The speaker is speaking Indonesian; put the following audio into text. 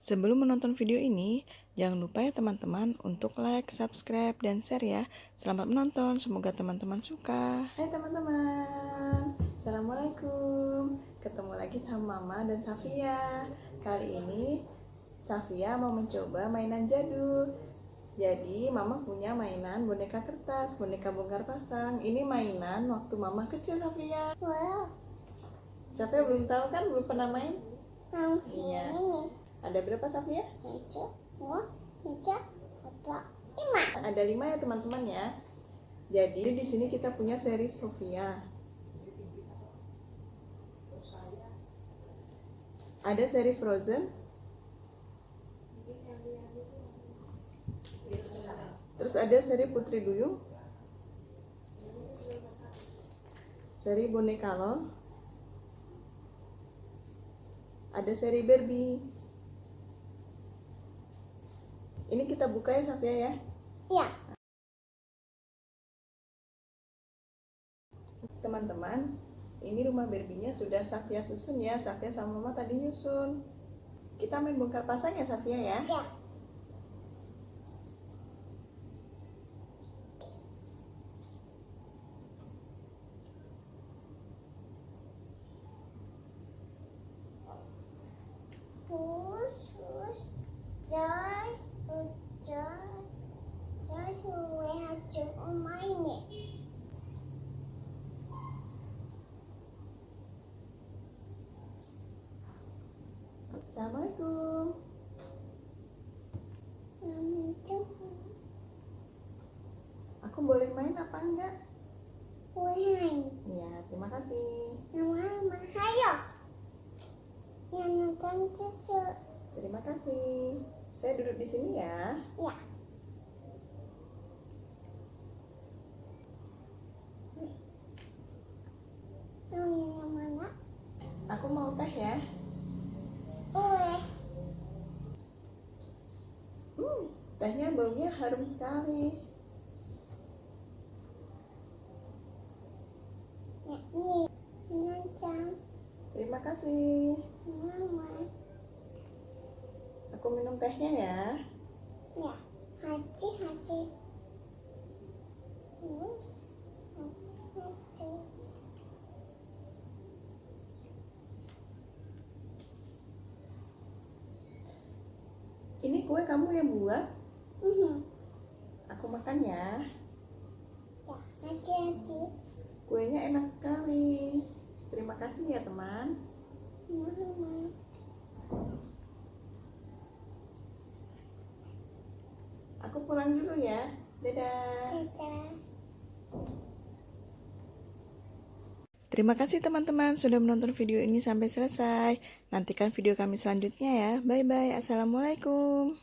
Sebelum menonton video ini, jangan lupa ya teman-teman untuk like, subscribe, dan share ya. Selamat menonton, semoga teman-teman suka. Hai teman-teman, Assalamualaikum. Ketemu lagi sama Mama dan Safia. Kali ini Safia mau mencoba mainan jadul. Jadi Mama punya mainan boneka kertas, boneka bongkar pasang. Ini mainan waktu Mama kecil Safia. Wow. Safia belum tahu kan, belum pernah main? Hmm, Iya. Ini Ada berapa Safia? satu, dua, empat, lima. Ada lima ya teman-teman ya. Jadi di sini kita punya seri Sofia. Ada seri Frozen. Terus ada seri Putri Duyung. Seri Boneka Lol. Ada seri Barbie. Ini kita buka ya Safia ya. Ya, Teman-teman, ini rumah Barbie-nya sudah Safia susun ya. Safia sama Mama tadi nyusun. Kita main bongkar pasang ya Safia ya. ya. Terus, terus, joy, Assalamualaikum. Aku boleh main apa enggak? main. Iya, terima kasih. Mama, hayo. Yang nonton cucu. Terima kasih. Saya duduk di sini ya. Ya. Mau yang mana? Aku mau teh ya. Boleh. Hmm, tehnya baunya harum sekali. Terima kasih. Mama. Aku minum tehnya ya. Ya. Haji, haji. Terus. Haji. Ini kue kamu yang buat. Mhm. Aku makan ya. Ya, haji. Kuenya enak sekali. Terima kasih ya teman. Mama. Aku pulang dulu ya. Dadah. Terima kasih teman-teman sudah menonton video ini sampai selesai. Nantikan video kami selanjutnya ya. Bye bye. Assalamualaikum.